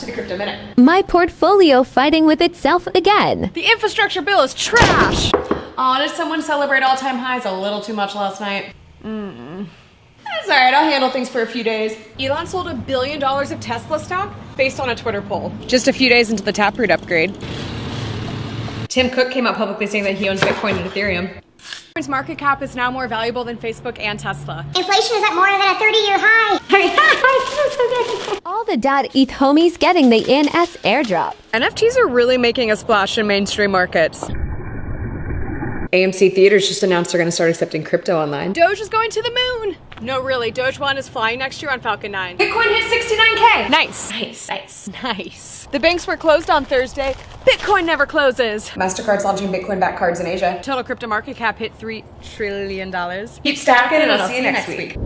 to the Crypto Minute. My portfolio fighting with itself again. The infrastructure bill is trash. Aw, did someone celebrate all-time highs a little too much last night? Mm. That's alright, I'll handle things for a few days. Elon sold a billion dollars of Tesla stock based on a Twitter poll. Just a few days into the Taproot upgrade. Tim Cook came out publicly saying that he owns Bitcoin and Ethereum. Bitcoin's market cap is now more valuable than Facebook and Tesla. Inflation is at more than a 30-year high. All the dot ETH homies getting the ENS airdrop. NFTs are really making a splash in mainstream markets. AMC Theaters just announced they're going to start accepting crypto online. Doge is going to the moon. No, really, Doge One is flying next year on Falcon 9. Bitcoin hit 69k. Nice. Nice. Nice. Nice. The banks were closed on Thursday. Bitcoin never closes. MasterCard's launching Bitcoin-backed cards in Asia. Total crypto market cap hit $3 trillion. Keep stacking and I'll see you next week.